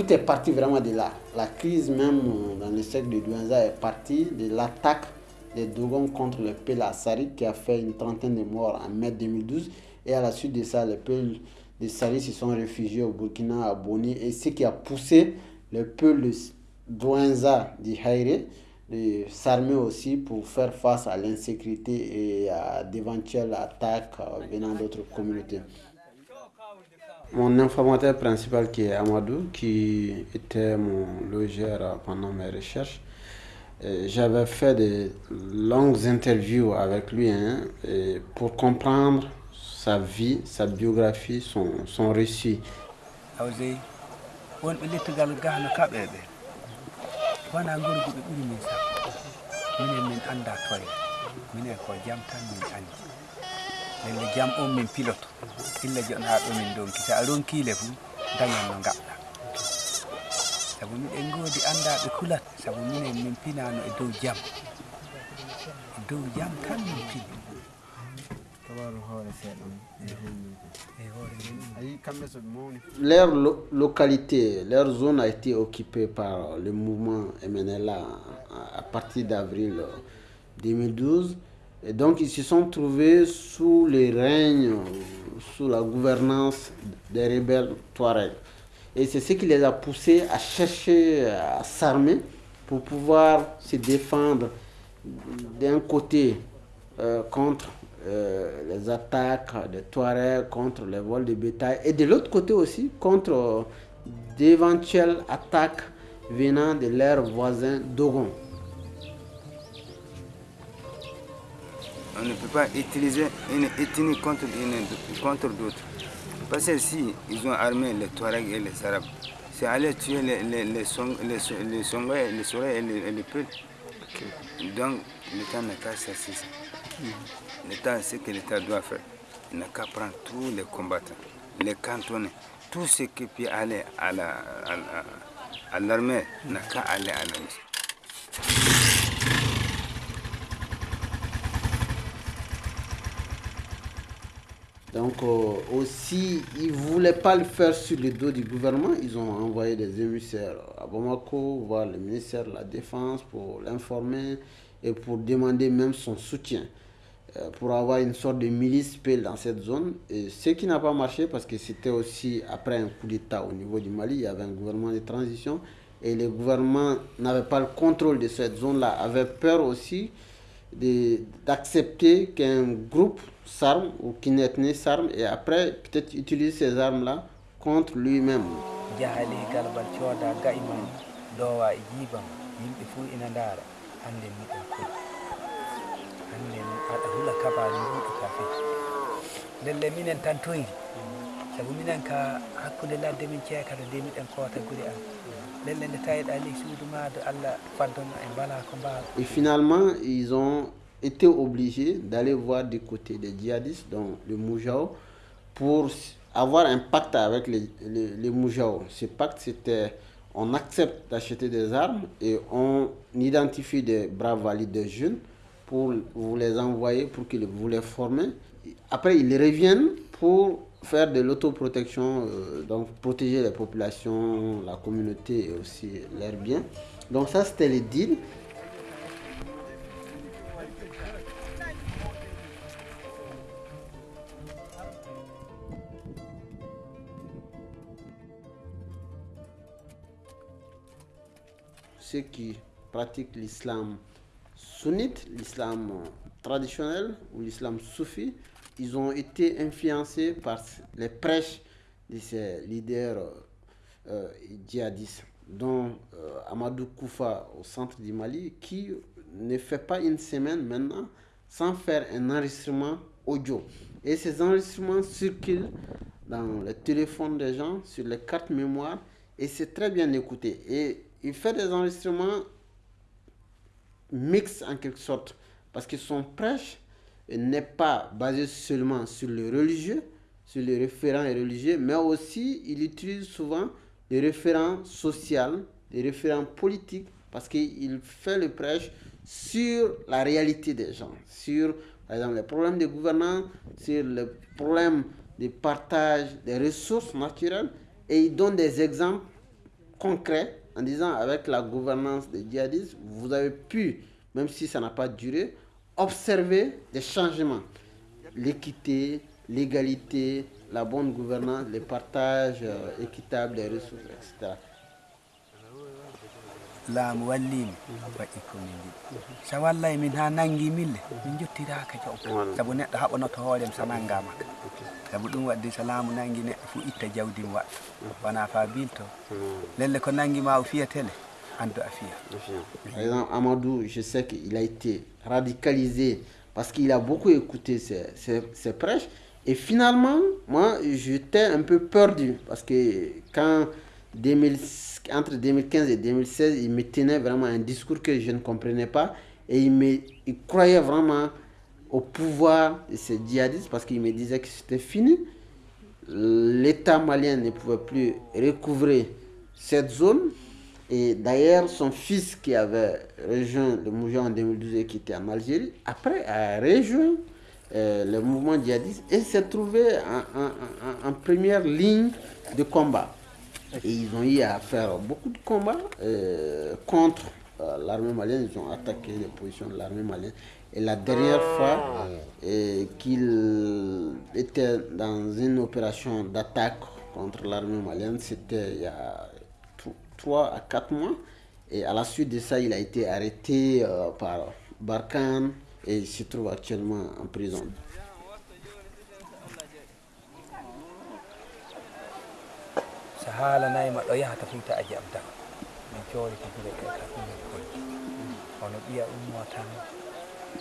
tout est parti vraiment de là. La crise même dans le siècle de Douenza est partie de l'attaque des Dogons contre le peuple Assari qui a fait une trentaine de morts en mai 2012. Et à la suite de ça, les peuples de Sari se sont réfugiés au Burkina, à Boni. Et ce qui a poussé le peuple de Douenza du Haïré de s'armer aussi pour faire face à l'insécurité et à d'éventuelles attaques venant d'autres communautés. Mon informateur principal qui est Amadou, qui était mon logeur pendant mes recherches, j'avais fait de longues interviews avec lui hein, pour comprendre sa vie, sa biographie, son, son récit. Jam on min illa jon ha ɗo min donki. Sa ronkile dañan no miɗen goodi kulat. Minen min pinano e dow jam. E dow jam tan min pini. Leur localité, leur zone a été occupée par le mouvement MNLA à partir d'avril 2012. Et donc ils se sont trouvés sous le règne, sous la gouvernance des rebelles Touareg. Et c'est ce qui les a poussés à chercher à s'armer pour pouvoir se défendre d'un côté euh, contre euh, les attaques des Touaregs contre les vols de bétail et de l'autre côté aussi contre d'éventuelles attaques venant de leurs voisins Dogon. On ne peut pas utiliser une ethnie contre, contre d'autres. Parce que si ils ont armé les Touaregs et les Arabes, c'est aller tuer les, les, les, song, les, les et les, les Peuls. Donc, l'État n'a qu'à chercher ça. L'État, ce que l'État doit faire, il n'a qu'à prendre tous les combattants, les cantonner, tout ce qui peut aller à l'armée la, à n'a qu'à aller à l'armée. Donc euh, aussi, ils ne voulaient pas le faire sur le dos du gouvernement. Ils ont envoyé des émissaires à Bamako, voir le ministère de la Défense pour l'informer et pour demander même son soutien euh, pour avoir une sorte de milice PEL dans cette zone. Ce qui n'a pas marché parce que c'était aussi après un coup d'État au niveau du Mali, il y avait un gouvernement de transition et le gouvernement n'avait pas le contrôle de cette zone-là, avait peur aussi d'accepter qu'un groupe s'arme ou ethnie s'arme et après peut-être utiliser ces armes-là contre lui-même. aɗa hula kabari duuɗi kafe. Lelle minen tan toyri sabu minen ka hakkude ladde min ceekata de miɗen koota guri an lelle nde tawiɗa ley suudu ma de allah faddono e mbala ko mbawa et finalement ils ont été obligés d'aller voir du côté des djihadistes donc le Moujao pour avoir un pacte avec les, les, les Moujao ce pacte c'était on accepte d'acheter des armes et on identifie des braves valides des jeunes pour vous les envoyer, pour qu'ils vous les forment. Après, ils reviennent pour faire de l'autoprotection, euh, donc protéger les populations, la communauté et aussi leurs biens. Donc ça, c'était le deal. Ceux qui pratiquent l'islam sunnite, l'islam traditionnel ou l'islam soufi, ils ont été influencés par les prêches de ces leaders euh, djihadistes, dont euh, Amadou Koufa au centre du Mali, qui ne fait pas une semaine maintenant sans faire un enregistrement audio. Et ces enregistrements circulent dans les téléphones des gens, sur les cartes mémoire, et c'est très bien écouté. Il fait des enregistrements mixtes en quelque sorte, parce que son prêche n'est pas basé seulement sur le religieux, sur les référents religieux, mais aussi il utilise souvent des référents sociaux, des référents politiques, parce qu'il fait le prêche sur la réalité des gens, sur par exemple les problèmes de gouvernance, sur les problèmes de partage des ressources naturelles, et il donne des exemples concret en disant avec la gouvernance des djihadistes, vous avez pu, même si ça n'a pas duré, observer des changements. L'équité, l'égalité, la bonne gouvernance, le partage euh, équitable des ressources, etc. laamu wallimi waɗi komin jiɗi so wallay min ha nangi mille min jottiraka jaw saabu neɗɗo haɓanoto hoorem so nanngama ka saabu ɗum wadde so laamu nangi neɗɗo fo itta jawdi mo waɗa wona fa bilto lelle ko nangi ma o fiyatele andu a fiya Par exemple, Amadou, je sais qu'il a été radicalisé parce qu'il a beaucoup écouté ses, ses, ses prêches. Et finalement, moi, j'étais un peu perdu parce que quand 2000 entre 2015 et 2016, il me tenait vraiment un discours que je ne comprenais pas et il, me, il croyait vraiment au pouvoir de ces djihadistes parce qu'il me disait que c'était fini. L'État malien ne pouvait plus recouvrer cette zone. Et d'ailleurs, son fils qui avait rejoint le mouvement en 2012 et qui était en Algérie, après a rejoint euh, le mouvement djihadiste et s'est trouvé en première ligne de combat. Et ils ont eu à faire beaucoup de combats euh, contre euh, l'armée malienne. Ils ont attaqué les positions de l'armée malienne. Et la dernière fois euh, qu'il était dans une opération d'attaque contre l'armée malienne, c'était il y a tro- trois à quatre mois. Et à la suite de ça, il a été arrêté euh, par Barkhane et il se trouve actuellement en prison.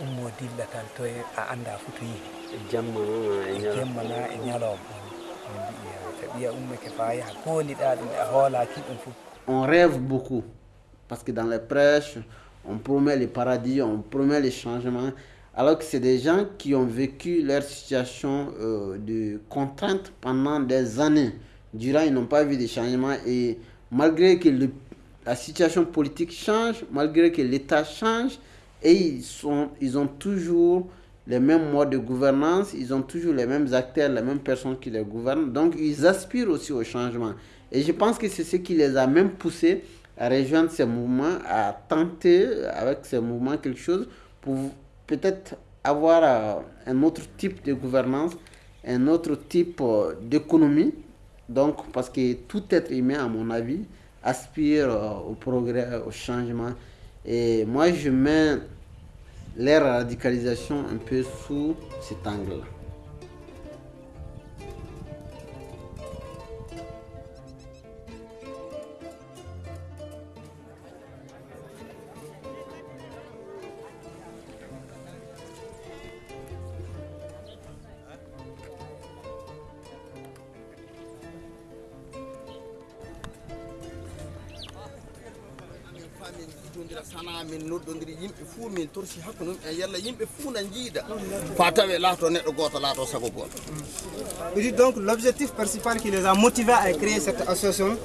Ummo dilla tan a yihi na e ñalowma min mbi'i ha so ɓiya ummake fa yaha kooliɗa ɗum e hoolaki ɗum fof on rêve beaucoup. Parce que dans les prêches, on promet le paradis, on promet les changements. Alors que c'est des gens qui ont vécu leur situation euh, de contrainte pendant des années. Durant, ils n'ont pas vu de changements. Et malgré que le- la situation politique change, malgré que l'État change, et ils, sont, ils ont toujours les mêmes modes de gouvernance, ils ont toujours les mêmes acteurs, les mêmes personnes qui les gouvernent. Donc, ils aspirent aussi au changement. Et je pense que c'est ce qui les a même poussés à rejoindre ces mouvements, à tenter avec ces mouvements quelque chose pour peut-être avoir euh, un autre type de gouvernance, un autre type euh, d'économie. Donc, parce que tout être humain, à mon avis, aspire euh, au progrès, au changement. Et moi, je mets leur radicalisation un peu sous cet angle-là. Donc l'objectif principal qui les a motivés à créer cette association,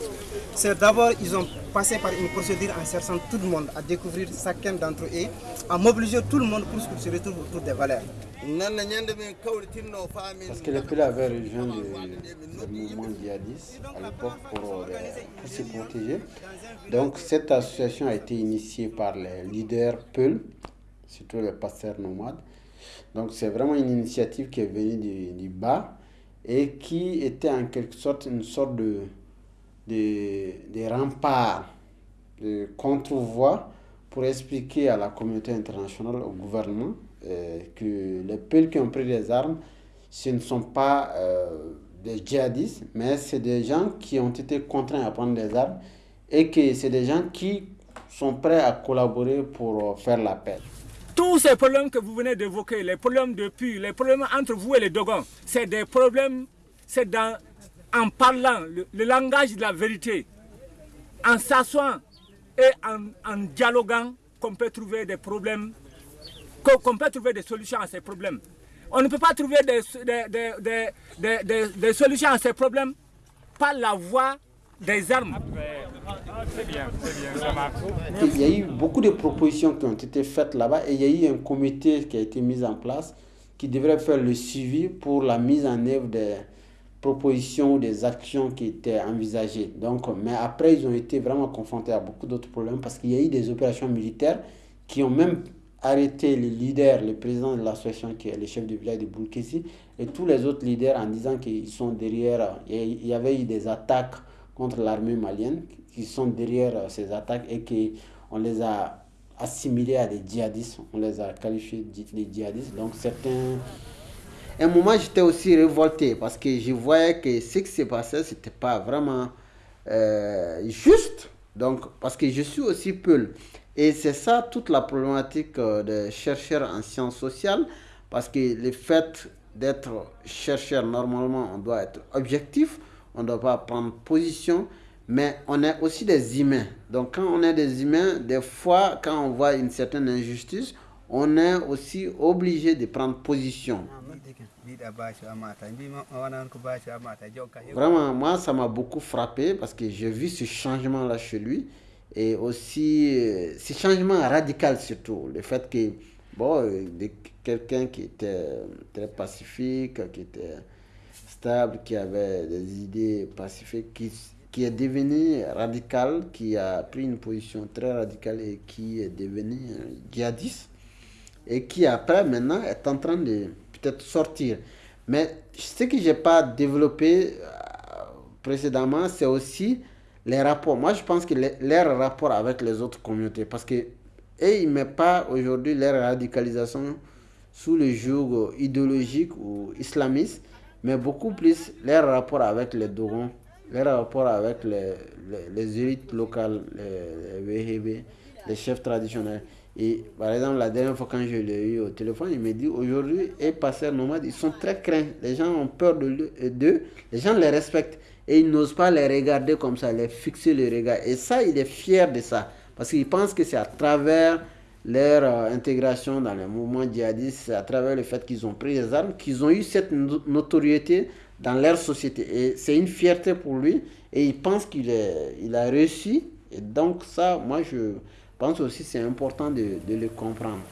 c'est d'abord ils ont passé par une procédure en cherchant tout le monde à découvrir chacun d'entre eux, à mobiliser tout le monde pour qu'ils se retrouvent autour des valeurs. Parce que le peuple avait rejoint le, le mouvement djihadiste à l'époque pour, euh, pour se protéger. Donc cette association a été initiée par les leaders Peul, surtout les pasteurs nomades. Donc c'est vraiment une initiative qui est venue du, du bas et qui était en quelque sorte une sorte de, de, de rempart, de contre-voix pour expliquer à la communauté internationale, au gouvernement, euh, que les peuples qui ont pris des armes, ce ne sont pas euh, des djihadistes, mais c'est des gens qui ont été contraints à prendre des armes et que c'est des gens qui sont prêts à collaborer pour euh, faire la paix. Tous ces problèmes que vous venez d'évoquer, les problèmes de puits, les problèmes entre vous et les Dogons, c'est des problèmes, c'est dans, en parlant le, le langage de la vérité, en s'assoant et en, en dialoguant qu'on peut trouver des problèmes, qu'on qu'on peut trouver des solutions à ces problèmes. On ne peut pas trouver des, des, des, des, des- des- des solutions à ces problèmes par la voie des armes. Il y a eu beaucoup de propositions qui ont été faites là-bas et il y a eu un comité qui a été mis en place qui devrait faire le suivi pour la mise en œuvre des, propositions ou des actions qui étaient envisagées. Donc, mais après, ils ont été vraiment confrontés à beaucoup d'autres problèmes parce qu'il y a eu des opérations militaires qui ont même arrêté les leaders, le président de l'association qui est le chef du village de Boulkesi et tous les autres leaders en disant qu'ils sont derrière. Il y avait eu des attaques contre l'armée malienne qui sont derrière ces attaques et qu'on les a assimilés à des djihadistes, on les a qualifiés de djihadistes. Donc certains un moment, j'étais aussi révolté parce que je voyais que ce qui s'est passé, ce n'était pas vraiment euh, juste. Donc, parce que je suis aussi Peul. Et c'est ça toute la problématique euh, des chercheurs en sciences sociales. Parce que le fait d'être chercheur, normalement, on doit être objectif. On ne doit pas prendre position. Mais on est aussi des humains. Donc, quand on est des humains, des fois, quand on voit une certaine injustice, on est aussi obligé de prendre position. Vraiment, moi, ça m'a beaucoup frappé parce que j'ai vu ce changement-là chez lui. Et aussi, euh, ce changement radical surtout. Le fait que, bon, euh, quelqu'un qui était très pacifique, qui était stable, qui avait des idées pacifiques, qui, qui est devenu radical, qui a pris une position très radicale et qui est devenu djihadiste et qui après maintenant est en train de peut-être sortir. Mais ce que je n'ai pas développé euh, précédemment, c'est aussi les rapports. Moi, je pense que les, leurs rapports avec les autres communautés, parce que et ils ne mettent pas aujourd'hui leur radicalisation sous le joug idéologique ou islamiste, mais beaucoup plus leur rapport avec les Dogons, leur rapport avec les, les, élites locales, les, les les chefs traditionnels. Et par exemple, la dernière fois quand je l'ai eu au téléphone, il me dit aujourd'hui, les passeurs nomades, ils sont très craints. Les gens ont peur d'eux, les gens les respectent. Et ils n'osent pas les regarder comme ça, les fixer le regard. Et ça, il est fier de ça. Parce qu'il pense que c'est à travers leur euh, intégration dans le mouvement djihadiste, à travers le fait qu'ils ont pris les armes, qu'ils ont eu cette notoriété dans leur société. Et c'est une fierté pour lui. Et il pense qu'il il a réussi. Et donc ça, moi, je pense aussi c'est important de le comprendre.